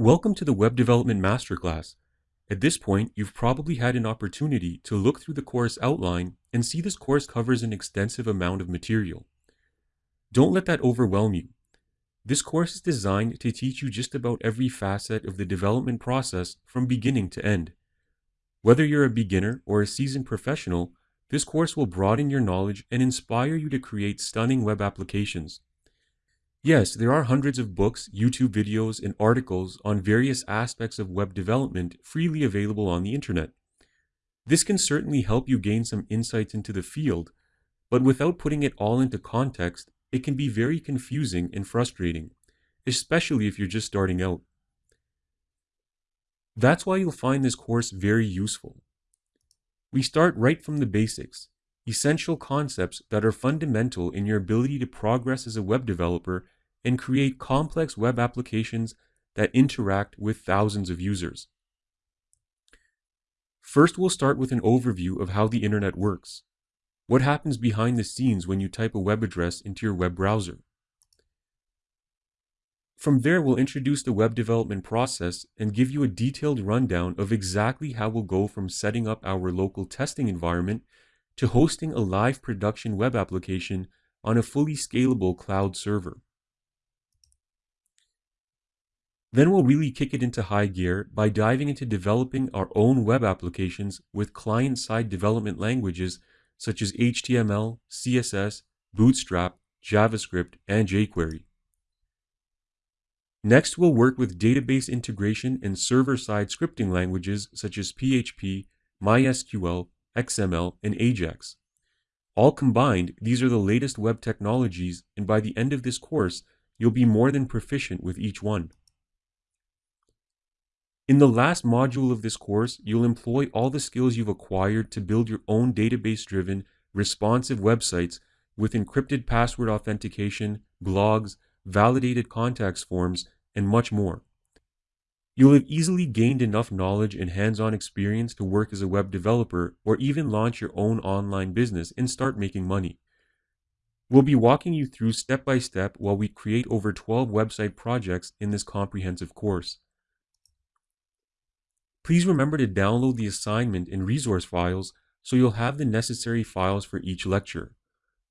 Welcome to the Web Development Masterclass. At this point, you've probably had an opportunity to look through the course outline and see this course covers an extensive amount of material. Don't let that overwhelm you. This course is designed to teach you just about every facet of the development process from beginning to end. Whether you're a beginner or a seasoned professional, this course will broaden your knowledge and inspire you to create stunning web applications. Yes, there are hundreds of books, YouTube videos, and articles on various aspects of web development freely available on the internet. This can certainly help you gain some insights into the field, but without putting it all into context, it can be very confusing and frustrating, especially if you're just starting out. That's why you'll find this course very useful. We start right from the basics, essential concepts that are fundamental in your ability to progress as a web developer and create complex web applications that interact with thousands of users. First, we'll start with an overview of how the internet works. What happens behind the scenes when you type a web address into your web browser? From there, we'll introduce the web development process and give you a detailed rundown of exactly how we'll go from setting up our local testing environment to hosting a live production web application on a fully scalable cloud server. Then we'll really kick it into high gear by diving into developing our own web applications with client-side development languages such as HTML, CSS, Bootstrap, JavaScript, and jQuery. Next, we'll work with database integration and server-side scripting languages such as PHP, MySQL, XML, and Ajax. All combined, these are the latest web technologies, and by the end of this course, you'll be more than proficient with each one. In the last module of this course, you'll employ all the skills you've acquired to build your own database-driven, responsive websites with encrypted password authentication, blogs, validated contacts forms, and much more. You'll have easily gained enough knowledge and hands-on experience to work as a web developer or even launch your own online business and start making money. We'll be walking you through step by step while we create over 12 website projects in this comprehensive course. Please remember to download the assignment and resource files so you'll have the necessary files for each lecture.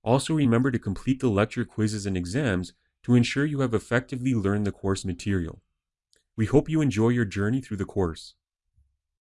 Also remember to complete the lecture quizzes and exams to ensure you have effectively learned the course material. We hope you enjoy your journey through the course.